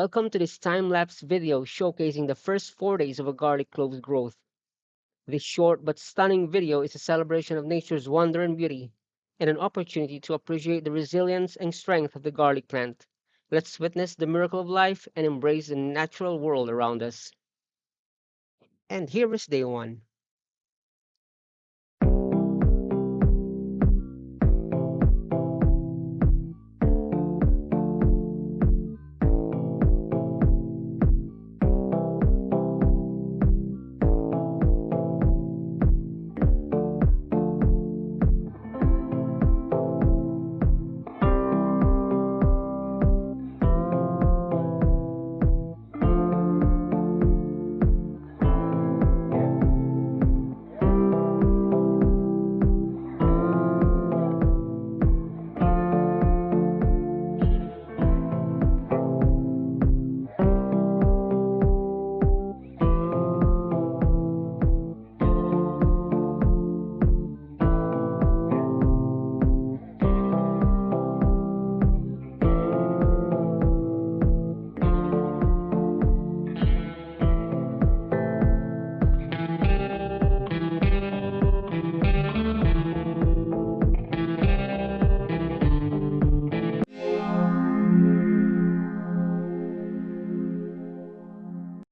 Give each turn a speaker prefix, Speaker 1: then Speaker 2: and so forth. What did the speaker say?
Speaker 1: Welcome to this time-lapse video showcasing the first four days of a garlic clove's growth. This short but stunning video is a celebration of nature's wonder and beauty, and an opportunity to appreciate the resilience and strength of the garlic plant. Let's witness the miracle of life and embrace the natural world around us. And here is day one.